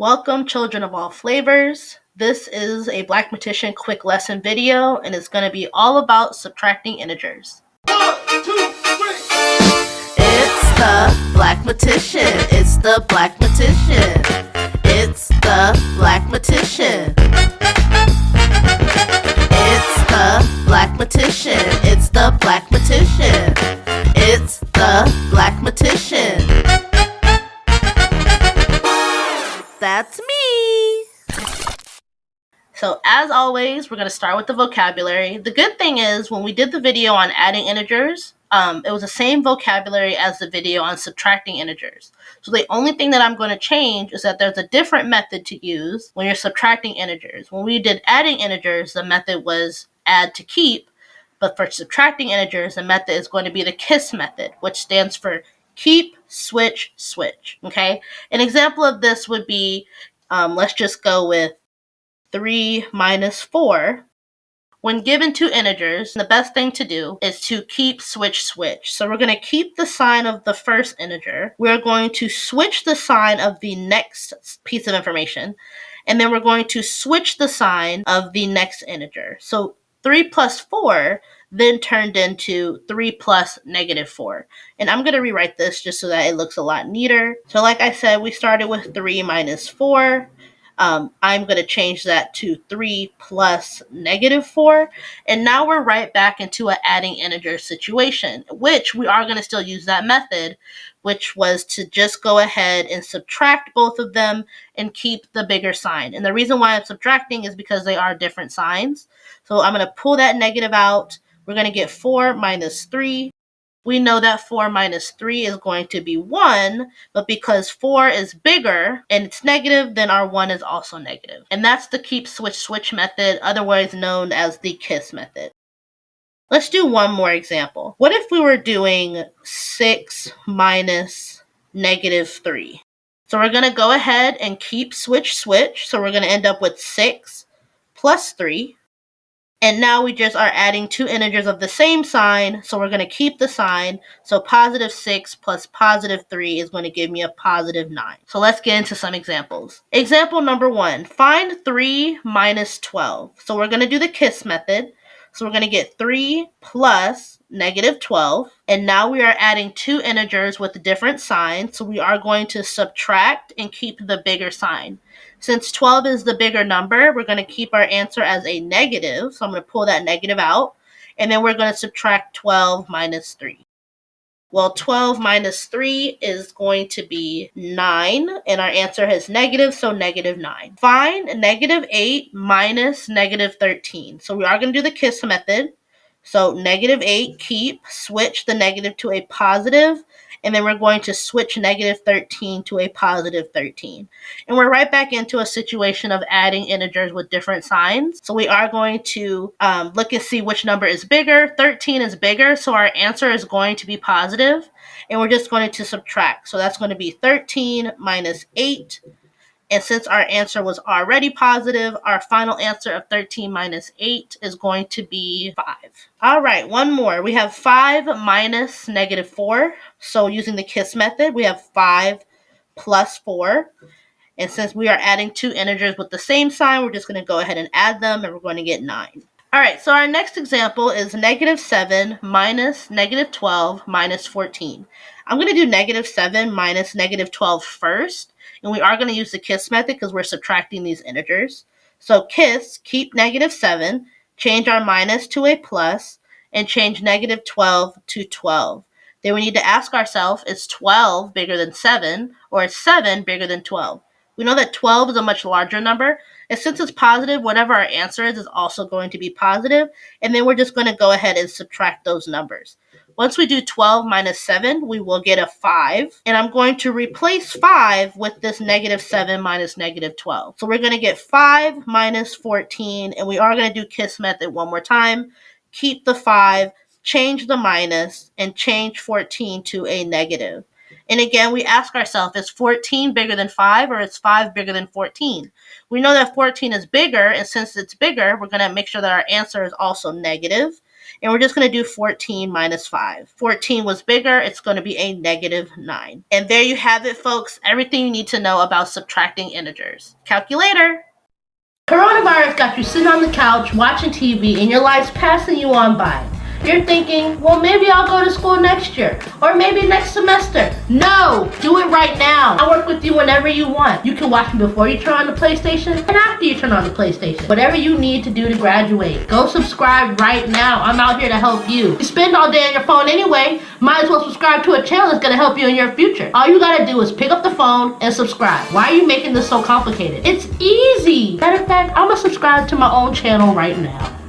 Welcome, children of all flavors. This is a Blackmatician quick lesson video, and it's going to be all about subtracting integers. It's the Black Blackmatician. It's the Black Blackmatician. It's the Blackmatician. It's So as always, we're going to start with the vocabulary. The good thing is when we did the video on adding integers, um, it was the same vocabulary as the video on subtracting integers. So the only thing that I'm going to change is that there's a different method to use when you're subtracting integers. When we did adding integers, the method was add to keep, but for subtracting integers, the method is going to be the KISS method, which stands for keep, switch, switch. Okay. An example of this would be, um, let's just go with 3 minus 4. When given two integers, the best thing to do is to keep, switch, switch. So we're going to keep the sign of the first integer. We're going to switch the sign of the next piece of information. And then we're going to switch the sign of the next integer. So 3 plus 4 then turned into 3 plus negative 4. And I'm going to rewrite this just so that it looks a lot neater. So like I said, we started with 3 minus 4. Um, I'm going to change that to 3 plus negative 4. And now we're right back into an adding integer situation, which we are going to still use that method, which was to just go ahead and subtract both of them and keep the bigger sign. And the reason why I'm subtracting is because they are different signs. So I'm going to pull that negative out we're going to get 4 minus 3. We know that 4 minus 3 is going to be 1, but because 4 is bigger and it's negative, then our 1 is also negative. And that's the keep switch switch method, otherwise known as the KISS method. Let's do one more example. What if we were doing 6 minus negative 3? So we're going to go ahead and keep switch switch. So we're going to end up with 6 plus 3 and now we just are adding two integers of the same sign. So we're going to keep the sign. So positive 6 plus positive 3 is going to give me a positive 9. So let's get into some examples. Example number 1. Find 3 minus 12. So we're going to do the KISS method. So we're going to get 3 plus negative 12. And now we are adding two integers with different signs. So we are going to subtract and keep the bigger sign. Since 12 is the bigger number, we're going to keep our answer as a negative. So I'm going to pull that negative out. And then we're going to subtract 12 minus 3. Well, 12 minus 3 is going to be 9, and our answer has negative, so negative 9. Find negative 8 minus negative 13. So we are going to do the KISS method. So negative 8, keep, switch the negative to a positive, and then we're going to switch negative 13 to a positive 13. And we're right back into a situation of adding integers with different signs. So we are going to um, look and see which number is bigger. 13 is bigger, so our answer is going to be positive, and we're just going to subtract. So that's going to be 13 minus 8 and since our answer was already positive, our final answer of 13 minus 8 is going to be 5. All right, one more. We have 5 minus negative 4. So using the KISS method, we have 5 plus 4. And since we are adding two integers with the same sign, we're just going to go ahead and add them, and we're going to get 9. All right, so our next example is negative 7 minus negative 12 minus 14. I'm going to do negative 7 minus negative 12 first, and we are going to use the KISS method because we're subtracting these integers. So KISS, keep negative 7, change our minus to a plus, and change negative 12 to 12. Then we need to ask ourselves, is 12 bigger than 7, or is 7 bigger than 12? We know that 12 is a much larger number, and since it's positive, whatever our answer is is also going to be positive. and then we're just going to go ahead and subtract those numbers. Once we do 12 minus 7, we will get a 5. And I'm going to replace 5 with this negative 7 minus negative 12. So we're going to get 5 minus 14. And we are going to do KISS method one more time. Keep the 5, change the minus, and change 14 to a negative. And again, we ask ourselves, is 14 bigger than 5 or is 5 bigger than 14? We know that 14 is bigger, and since it's bigger, we're going to make sure that our answer is also negative. And we're just going to do 14 minus 5. 14 was bigger, it's going to be a negative 9. And there you have it, folks. Everything you need to know about subtracting integers. Calculator! Coronavirus got you sitting on the couch watching TV and your life's passing you on by. You're thinking, well, maybe I'll go to school next year or maybe next semester. No, do it right now. I work with you whenever you want. You can watch me before you turn on the PlayStation and after you turn on the PlayStation. Whatever you need to do to graduate. Go subscribe right now. I'm out here to help you. You spend all day on your phone anyway. Might as well subscribe to a channel that's to help you in your future. All you got to do is pick up the phone and subscribe. Why are you making this so complicated? It's easy. Matter of fact, I'm to subscribe to my own channel right now.